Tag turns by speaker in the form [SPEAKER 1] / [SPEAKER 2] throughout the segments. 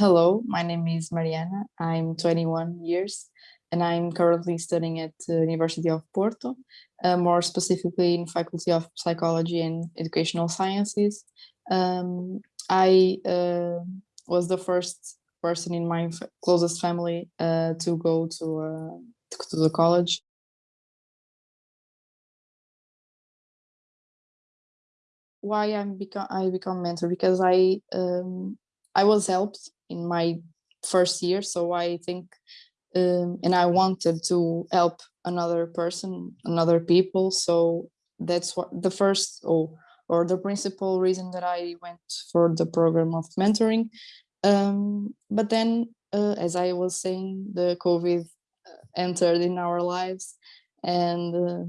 [SPEAKER 1] Hello, my name is Mariana. I'm 21 years and I'm currently studying at the University of Porto, uh, more specifically in Faculty of Psychology and Educational Sciences. Um, I uh, was the first person in my closest family uh, to go to, uh, to the college. Why I'm become I become mentor because I um, I was helped in my first year. So I think, um, and I wanted to help another person, another people. So that's what the first or the principal reason that I went for the program of mentoring. Um, but then, uh, as I was saying, the COVID uh, entered in our lives and uh,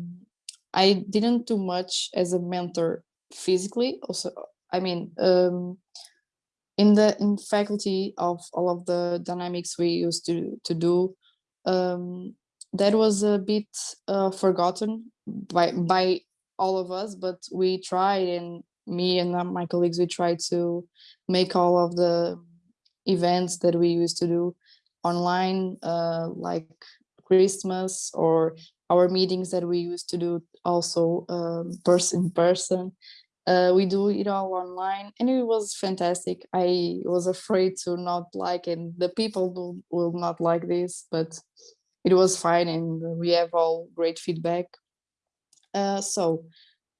[SPEAKER 1] I didn't do much as a mentor physically. Also, I mean, um, in the in faculty of all of the dynamics we used to to do um, that was a bit uh, forgotten by by all of us but we tried and me and my colleagues we tried to make all of the events that we used to do online uh, like christmas or our meetings that we used to do also um, person in person uh, we do it all online and it was fantastic. I was afraid to not like and the people do, will not like this, but it was fine and we have all great feedback. Uh, so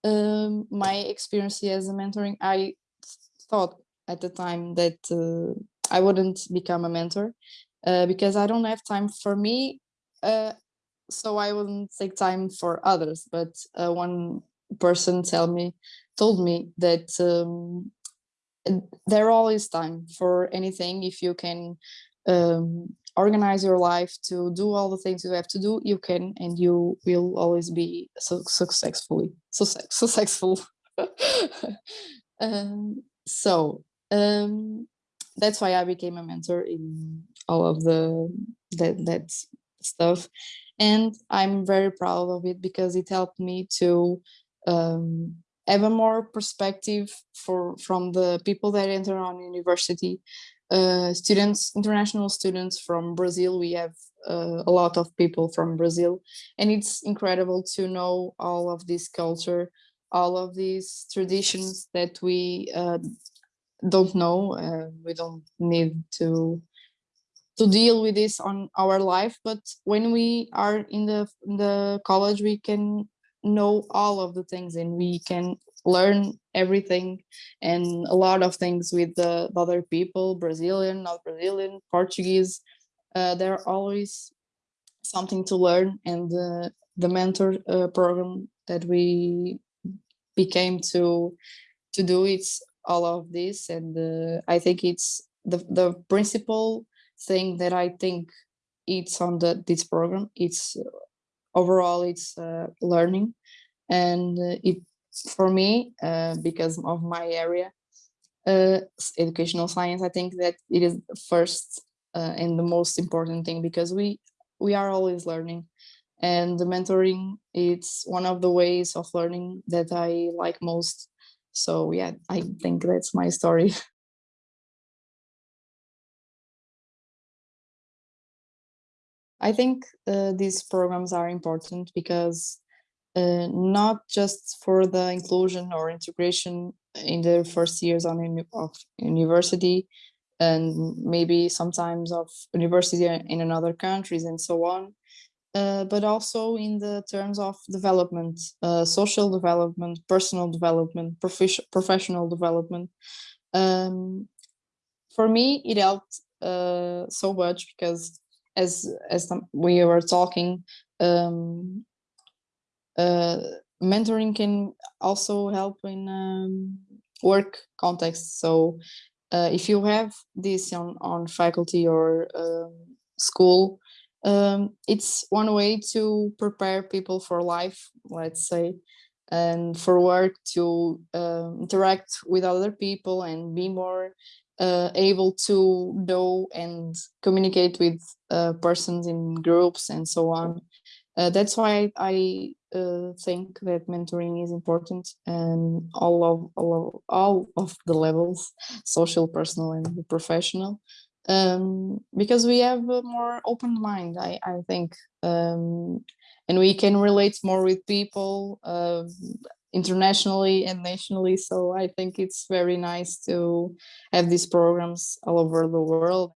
[SPEAKER 1] um, my experience as a mentoring, I thought at the time that uh, I wouldn't become a mentor uh, because I don't have time for me. Uh, so I wouldn't take time for others. But uh, one person tell me told me that um, there always time for anything if you can um, organize your life to do all the things you have to do you can and you will always be so successfully so successful. Um, so um, that's why I became a mentor in all of the that that stuff. And I'm very proud of it because it helped me to um, have a more perspective for from the people that enter on university. Uh, students international students from brazil we have uh, a lot of people from brazil. And it's incredible to know all of this culture all of these traditions that we uh, don't know uh, we don't need to to deal with this on our life. But when we are in the in the college we can know all of the things and we can learn everything and a lot of things with the, the other people brazilian not brazilian portuguese. Uh, there are always something to learn and the the mentor uh, program that we became to to do it's all of this and uh, i think it's the the principal thing that i think it's on the this program. It's overall it's uh, learning. And uh, it for me uh, because of my area educational science i think that it is first and the most important thing because we we are always learning. And the mentoring it's one of the ways of learning that i like most. So yeah i think that's my story I think uh, these programs are important because uh, not just for the inclusion or integration in the first years on of university and maybe sometimes of university in another countries and so on, uh, but also in the terms of development, uh, social development, personal development, prof professional development. Um, for me, it helped uh, so much because as as we were talking, um, uh, mentoring can also help in um, work context. So uh, if you have this on, on faculty or um, school, um, it's one way to prepare people for life, let's say, and for work to uh, interact with other people and be more uh, able to know and communicate with uh, persons in groups and so on. Uh, that's why I uh, think that mentoring is important and all of all of, all of the levels, social, personal, and professional. um, because we have a more open mind, I, I think, um, and we can relate more with people uh, internationally and nationally. So I think it's very nice to have these programs all over the world.